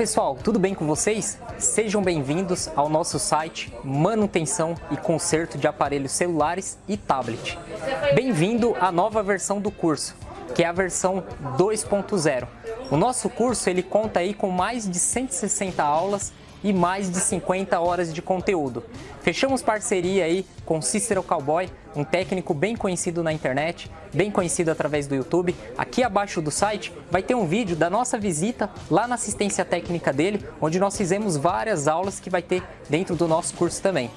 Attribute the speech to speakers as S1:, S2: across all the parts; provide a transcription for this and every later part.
S1: pessoal, tudo bem com vocês? Sejam bem-vindos ao nosso site Manutenção e Conserto de Aparelhos Celulares e Tablet. Bem-vindo à nova versão do curso, que é a versão 2.0. O nosso curso ele conta aí com mais de 160 aulas e mais de 50 horas de conteúdo. Fechamos parceria aí com Cícero Cowboy, um técnico bem conhecido na internet, bem conhecido através do YouTube. Aqui abaixo do site vai ter um vídeo da nossa visita lá na assistência técnica dele, onde nós fizemos várias aulas que vai ter dentro do nosso curso também.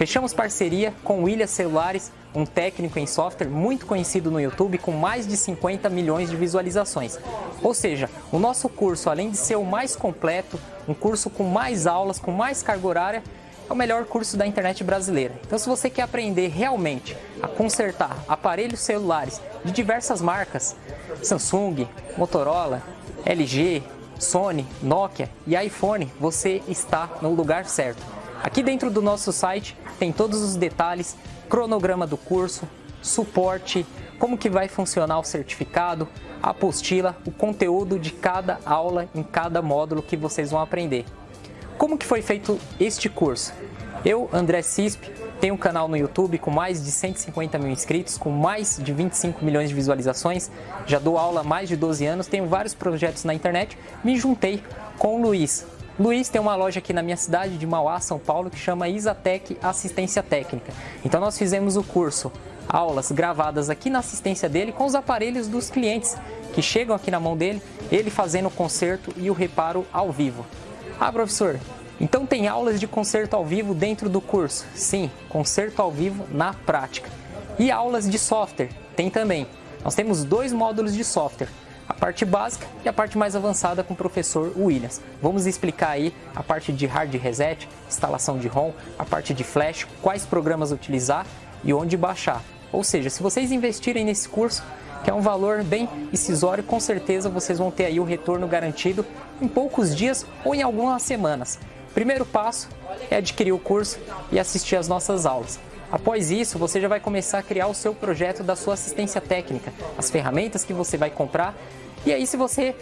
S1: Fechamos parceria com William Celulares, um técnico em software muito conhecido no YouTube com mais de 50 milhões de visualizações. Ou seja, o nosso curso, além de ser o mais completo, um curso com mais aulas, com mais carga horária, é o melhor curso da internet brasileira. Então se você quer aprender realmente a consertar aparelhos celulares de diversas marcas, Samsung, Motorola, LG, Sony, Nokia e iPhone, você está no lugar certo. Aqui dentro do nosso site tem todos os detalhes, cronograma do curso, suporte, como que vai funcionar o certificado, a apostila, o conteúdo de cada aula em cada módulo que vocês vão aprender. Como que foi feito este curso? Eu, André Cisp, tenho um canal no YouTube com mais de 150 mil inscritos, com mais de 25 milhões de visualizações, já dou aula há mais de 12 anos, tenho vários projetos na internet, me juntei com o Luiz, Luiz tem uma loja aqui na minha cidade de Mauá, São Paulo, que chama Isatec Assistência Técnica. Então nós fizemos o curso, aulas gravadas aqui na assistência dele com os aparelhos dos clientes que chegam aqui na mão dele, ele fazendo o conserto e o reparo ao vivo. Ah, professor, então tem aulas de conserto ao vivo dentro do curso? Sim, conserto ao vivo na prática. E aulas de software? Tem também. Nós temos dois módulos de software a parte básica e a parte mais avançada com o professor Williams. Vamos explicar aí a parte de hard reset, instalação de ROM, a parte de flash, quais programas utilizar e onde baixar. Ou seja, se vocês investirem nesse curso, que é um valor bem incisório, com certeza vocês vão ter aí o retorno garantido em poucos dias ou em algumas semanas. Primeiro passo é adquirir o curso e assistir às nossas aulas. Após isso, você já vai começar a criar o seu projeto da sua assistência técnica, as ferramentas que você vai comprar e aí, se você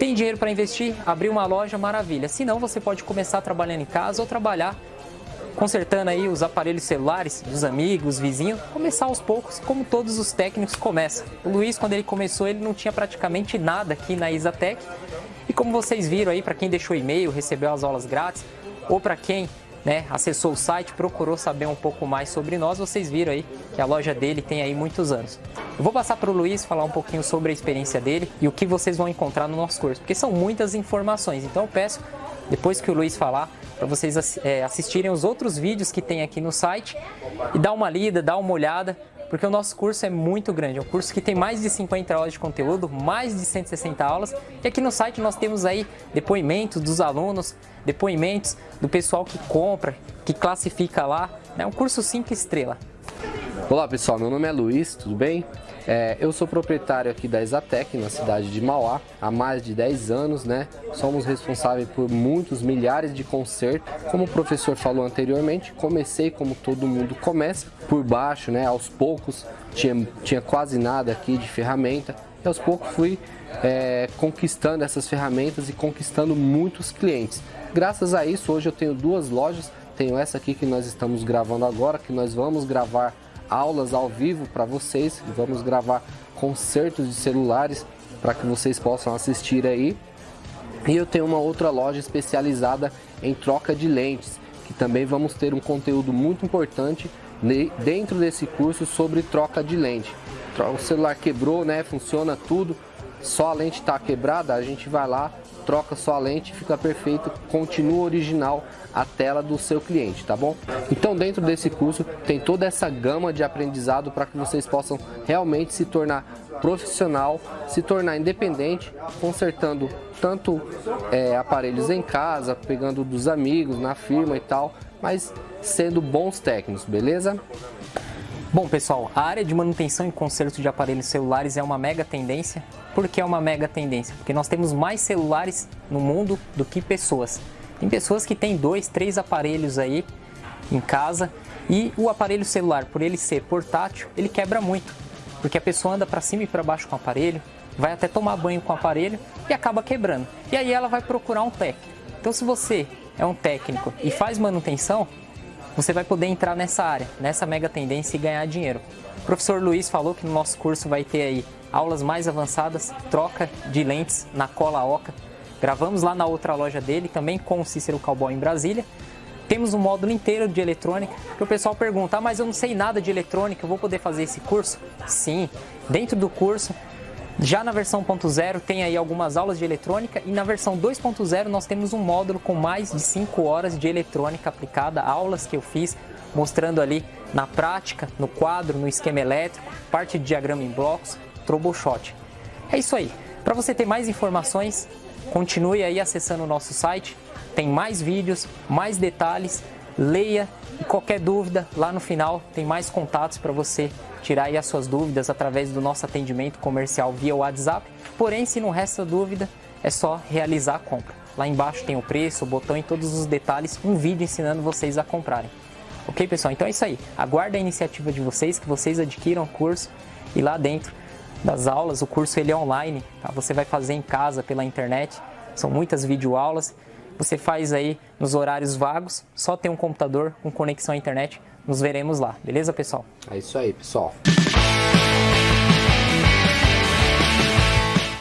S1: tem dinheiro para investir, abrir uma loja, maravilha. Se não, você pode começar trabalhando em casa ou trabalhar consertando aí os aparelhos celulares dos amigos, vizinhos, começar aos poucos, como todos os técnicos começam. O Luiz, quando ele começou, ele não tinha praticamente nada aqui na Isatec. E como vocês viram aí, para quem deixou e-mail, recebeu as aulas grátis, ou para quem né, acessou o site, procurou saber um pouco mais sobre nós, vocês viram aí que a loja dele tem aí muitos anos. Eu vou passar para o Luiz falar um pouquinho sobre a experiência dele e o que vocês vão encontrar no nosso curso, porque são muitas informações. Então eu peço, depois que o Luiz falar, para vocês é, assistirem os outros vídeos que tem aqui no site e dar uma lida, dar uma olhada, porque o nosso curso é muito grande, é um curso que tem mais de 50 horas de conteúdo, mais de 160 aulas, e aqui no site nós temos aí depoimentos dos alunos, depoimentos do pessoal que compra, que classifica lá, é um curso 5 estrela.
S2: Olá pessoal, meu nome é Luiz, tudo bem? É, eu sou proprietário aqui da Exatec, na cidade de Mauá, há mais de 10 anos, né? Somos responsáveis por muitos milhares de concertos. Como o professor falou anteriormente, comecei como todo mundo começa, por baixo, né? Aos poucos, tinha, tinha quase nada aqui de ferramenta. E aos poucos fui é, conquistando essas ferramentas e conquistando muitos clientes. Graças a isso, hoje eu tenho duas lojas. Tenho essa aqui que nós estamos gravando agora, que nós vamos gravar aulas ao vivo para vocês. Vamos gravar concertos de celulares para que vocês possam assistir aí. E eu tenho uma outra loja especializada em troca de lentes, que também vamos ter um conteúdo muito importante dentro desse curso sobre troca de lente. O celular quebrou, né? Funciona tudo, só a lente está quebrada, a gente vai lá, troca sua lente, fica perfeito, continua original a tela do seu cliente, tá bom? Então dentro desse curso tem toda essa gama de aprendizado para que vocês possam realmente se tornar profissional, se tornar independente, consertando tanto é, aparelhos em casa, pegando dos amigos, na firma e tal, mas sendo bons técnicos, beleza?
S1: Bom pessoal, a área de manutenção e conserto de aparelhos celulares é uma mega tendência. Por que é uma mega tendência? Porque nós temos mais celulares no mundo do que pessoas. Tem pessoas que têm dois, três aparelhos aí em casa e o aparelho celular, por ele ser portátil, ele quebra muito. Porque a pessoa anda para cima e para baixo com o aparelho, vai até tomar banho com o aparelho e acaba quebrando. E aí ela vai procurar um técnico. Então se você é um técnico e faz manutenção, você vai poder entrar nessa área, nessa mega tendência e ganhar dinheiro. O professor Luiz falou que no nosso curso vai ter aí aulas mais avançadas, troca de lentes na cola oca. Gravamos lá na outra loja dele, também com o Cícero Cowboy em Brasília. Temos um módulo inteiro de eletrônica, que o pessoal pergunta, ah, mas eu não sei nada de eletrônica, eu vou poder fazer esse curso? Sim, dentro do curso já na versão 1.0 tem aí algumas aulas de eletrônica e na versão 2.0 nós temos um módulo com mais de 5 horas de eletrônica aplicada, aulas que eu fiz mostrando ali na prática, no quadro, no esquema elétrico, parte de diagrama em blocos, troubleshot. É isso aí. Para você ter mais informações, continue aí acessando o nosso site, tem mais vídeos, mais detalhes, leia e qualquer dúvida lá no final tem mais contatos para você tirar aí as suas dúvidas através do nosso atendimento comercial via WhatsApp. Porém, se não resta dúvida, é só realizar a compra. Lá embaixo tem o preço, o botão e todos os detalhes, um vídeo ensinando vocês a comprarem. Ok, pessoal? Então é isso aí. Aguarda a iniciativa de vocês, que vocês adquiram o curso e lá dentro das aulas, o curso ele é online, tá? você vai fazer em casa pela internet, são muitas videoaulas, você faz aí nos horários vagos, só tem um computador com conexão à internet, nos veremos lá, beleza pessoal?
S2: É isso aí pessoal.